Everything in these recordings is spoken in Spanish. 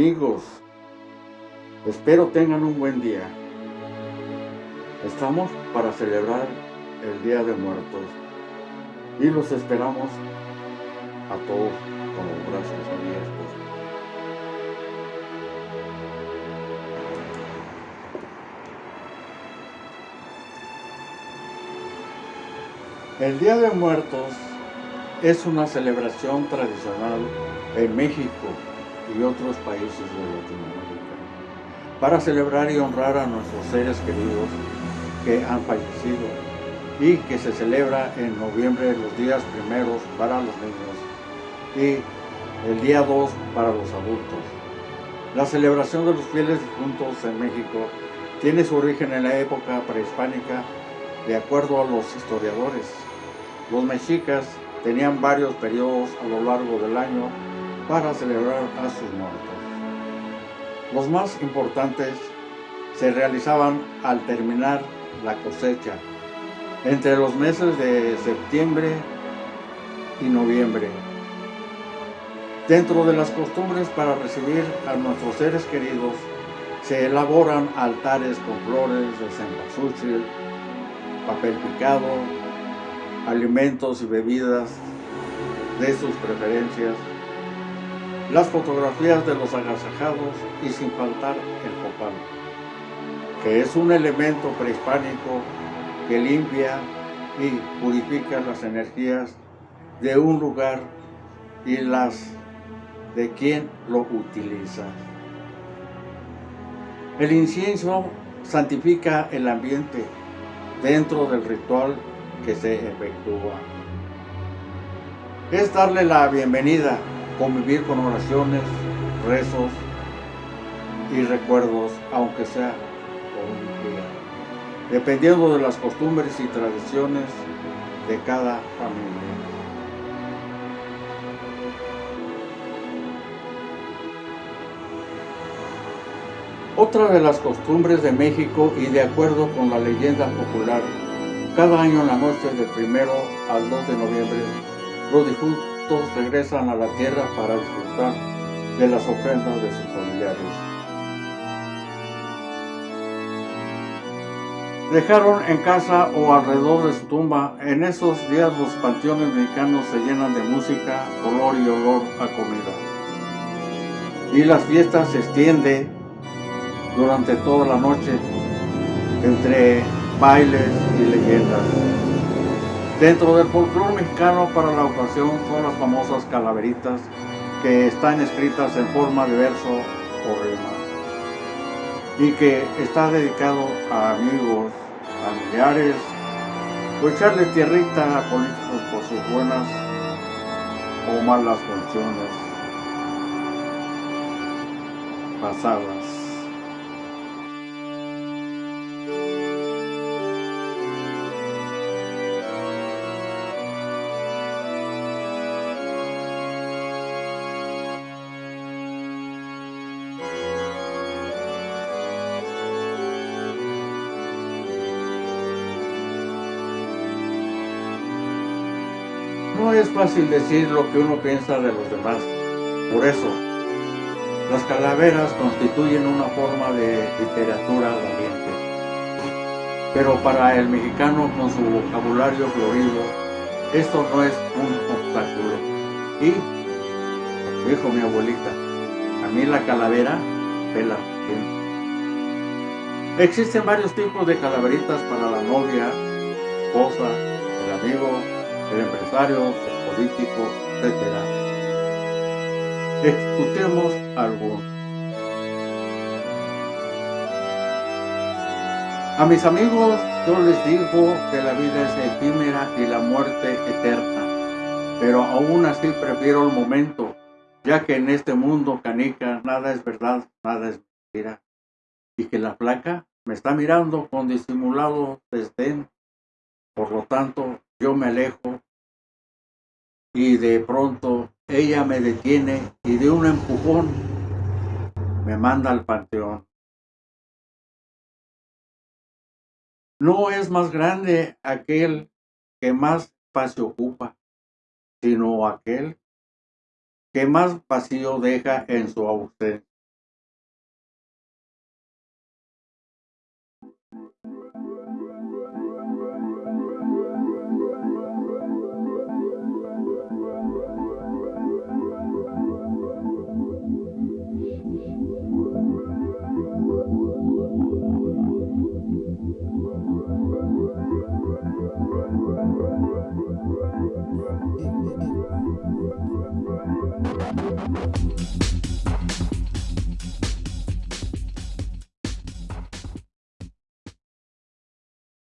amigos, espero tengan un buen día. Estamos para celebrar el Día de Muertos y los esperamos a todos con los brazos abiertos. El Día de Muertos es una celebración tradicional en México y otros países de Latinoamérica para celebrar y honrar a nuestros seres queridos que han fallecido y que se celebra en noviembre los días primeros para los niños y el día 2 para los adultos. La celebración de los fieles difuntos en México tiene su origen en la época prehispánica de acuerdo a los historiadores. Los mexicas tenían varios periodos a lo largo del año para celebrar a sus muertos. Los más importantes se realizaban al terminar la cosecha, entre los meses de septiembre y noviembre. Dentro de las costumbres para recibir a nuestros seres queridos, se elaboran altares con flores de cempasúchil, papel picado, alimentos y bebidas de sus preferencias, las fotografías de los agasajados y sin faltar el copal, que es un elemento prehispánico que limpia y purifica las energías de un lugar y las de quien lo utiliza. El incienso santifica el ambiente dentro del ritual que se efectúa. Es darle la bienvenida, convivir con oraciones, rezos y recuerdos, aunque sea por un día, dependiendo de las costumbres y tradiciones de cada familia. Otra de las costumbres de México y de acuerdo con la leyenda popular cada año en la noche del primero al 2 de noviembre, los regresan a la tierra para disfrutar de las ofrendas de sus familiares. Dejaron en casa o alrededor de su tumba, en esos días los panteones mexicanos se llenan de música, color y olor a comida. Y las fiestas se extienden durante toda la noche entre bailes y leyendas. Dentro del folclore mexicano para la ocasión son las famosas calaveritas que están escritas en forma de verso o rima y que está dedicado a amigos, familiares o echarles tierrita a políticos por sus buenas o malas funciones pasadas. No es fácil decir lo que uno piensa de los demás. Por eso, las calaveras constituyen una forma de literatura valiente. Pero para el mexicano con su vocabulario florido, esto no es un obstáculo. Y, dijo mi abuelita, a mí la calavera pela bien. Existen varios tipos de calaveritas para la novia, esposa, el amigo, el empresario, el político, etc. Escuchemos algunos. A mis amigos yo les digo que la vida es efímera y la muerte eterna, pero aún así prefiero el momento, ya que en este mundo canica nada es verdad, nada es mentira, y que la placa me está mirando con disimulado desdén, por lo tanto yo me alejo y de pronto ella me detiene y de un empujón me manda al panteón. No es más grande aquel que más espacio ocupa, sino aquel que más vacío deja en su ausencia.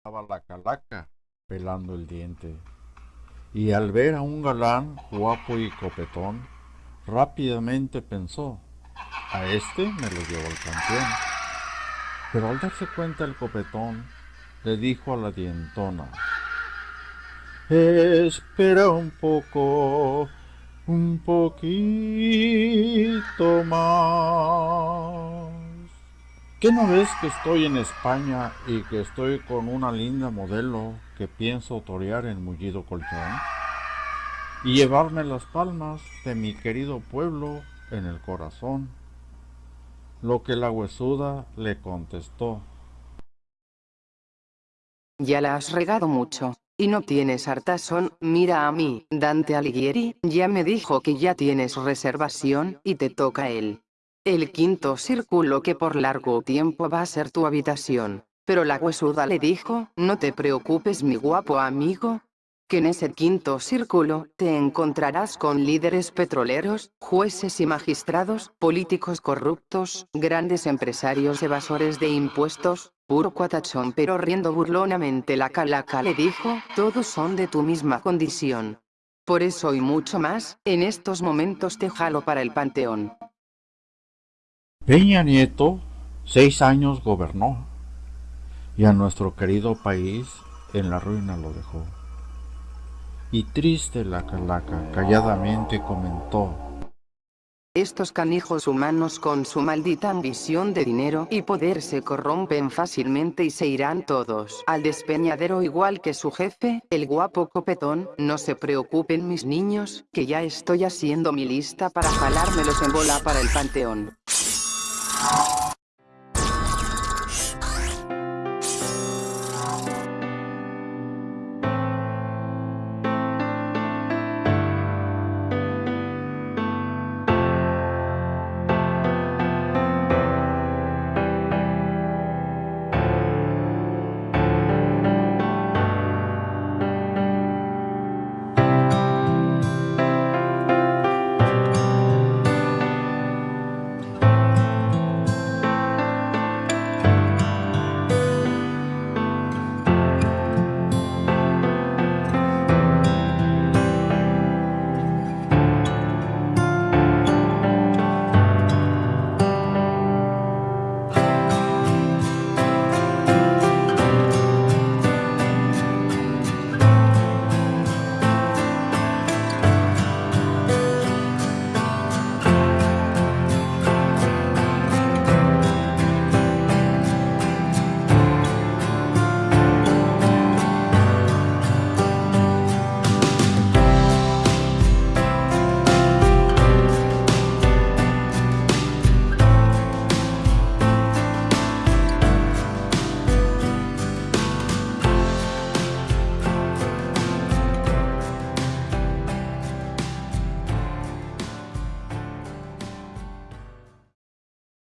Estaba la calaca pelando el diente. Y al ver a un galán guapo y copetón, rápidamente pensó, a este me lo llevo al campeón. Pero al darse cuenta el copetón, le dijo a la dientona, Espera un poco, un poquito más. ¿Qué no ves que estoy en España y que estoy con una linda modelo que pienso torear en mullido colchón? Y llevarme las palmas de mi querido pueblo en el corazón. Lo que la huesuda le contestó. Ya la has regado mucho. Y no tienes hartazón, mira a mí, Dante Alighieri, ya me dijo que ya tienes reservación, y te toca él. El quinto círculo que por largo tiempo va a ser tu habitación. Pero la huesuda le dijo, no te preocupes mi guapo amigo, que en ese quinto círculo, te encontrarás con líderes petroleros, jueces y magistrados, políticos corruptos, grandes empresarios evasores de impuestos, puro cuatachón pero riendo burlonamente la calaca le dijo, todos son de tu misma condición. Por eso y mucho más, en estos momentos te jalo para el panteón. Peña Nieto, seis años gobernó, y a nuestro querido país en la ruina lo dejó. Y triste la calaca calladamente comentó. Estos canijos humanos con su maldita ambición de dinero y poder se corrompen fácilmente y se irán todos al despeñadero igual que su jefe, el guapo copetón, no se preocupen mis niños, que ya estoy haciendo mi lista para jalármelos en bola para el panteón.